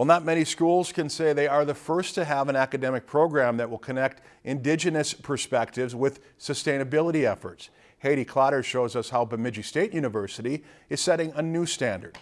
Well, not many schools can say they are the first to have an academic program that will connect Indigenous perspectives with sustainability efforts. Haiti Clotter shows us how Bemidji State University is setting a new standard.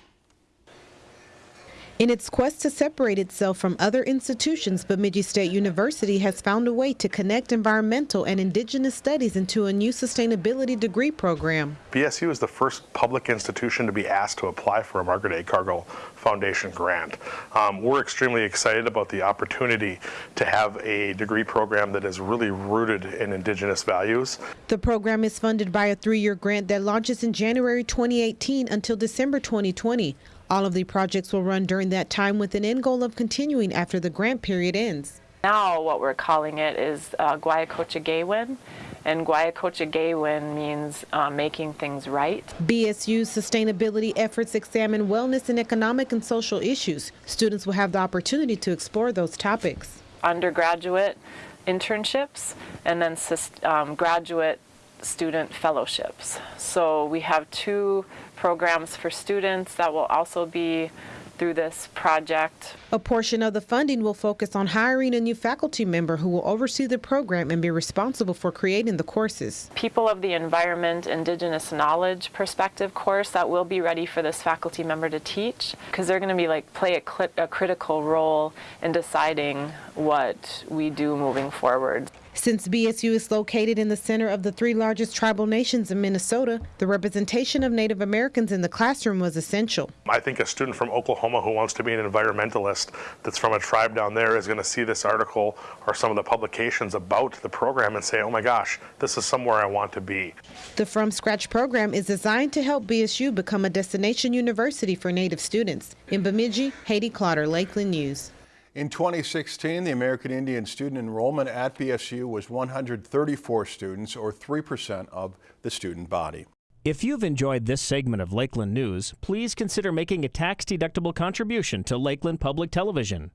In its quest to separate itself from other institutions, Bemidji State University has found a way to connect environmental and indigenous studies into a new sustainability degree program. BSU is the first public institution to be asked to apply for a Margaret A. Cargill Foundation grant. Um, we're extremely excited about the opportunity to have a degree program that is really rooted in indigenous values. The program is funded by a three-year grant that launches in January 2018 until December 2020. All of the projects will run during that time with an end goal of continuing after the grant period ends. Now what we're calling it is uh, Guayacocha and Guayacocha means uh, making things right. BSU's sustainability efforts examine wellness and economic and social issues. Students will have the opportunity to explore those topics. Undergraduate internships and then um, graduate student fellowships. So we have two programs for students that will also be through this project. A portion of the funding will focus on hiring a new faculty member who will oversee the program and be responsible for creating the courses. People of the Environment Indigenous Knowledge Perspective course that will be ready for this faculty member to teach because they're going to be like play a, a critical role in deciding what we do moving forward. Since BSU is located in the center of the three largest tribal nations in Minnesota, the representation of Native Americans in the classroom was essential. I think a student from Oklahoma who wants to be an environmentalist that's from a tribe down there is going to see this article or some of the publications about the program and say, oh my gosh, this is somewhere I want to be. The From Scratch program is designed to help BSU become a destination university for Native students. In Bemidji, Haiti Clotter, Lakeland News. In 2016, the American Indian student enrollment at BSU was 134 students, or 3% of the student body. If you've enjoyed this segment of Lakeland News, please consider making a tax-deductible contribution to Lakeland Public Television.